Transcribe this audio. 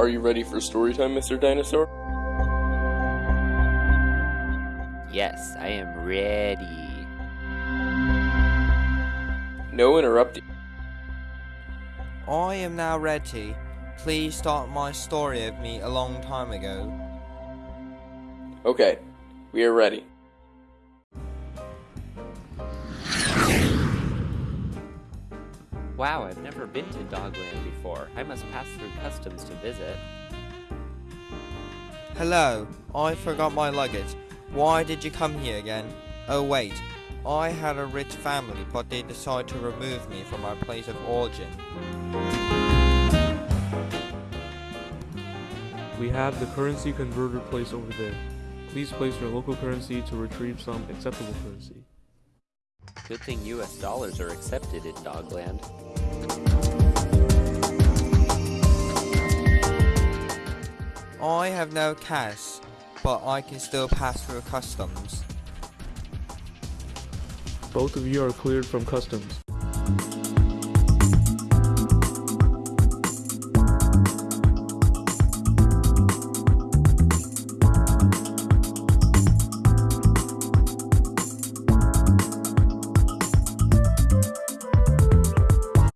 Are you ready for story time, Mr. Dinosaur? Yes, I am ready. No interrupting. I am now ready. Please start my story of me a long time ago. Okay, we are ready. Wow, I've never been to Dogland before. I must pass through customs to visit. Hello, I forgot my luggage. Why did you come here again? Oh wait, I had a rich family, but they decided to remove me from my place of origin. We have the currency converter place over there. Please place your local currency to retrieve some acceptable currency. Good thing US dollars are accepted in Dogland. I have no cash, but I can still pass through customs. Both of you are cleared from customs.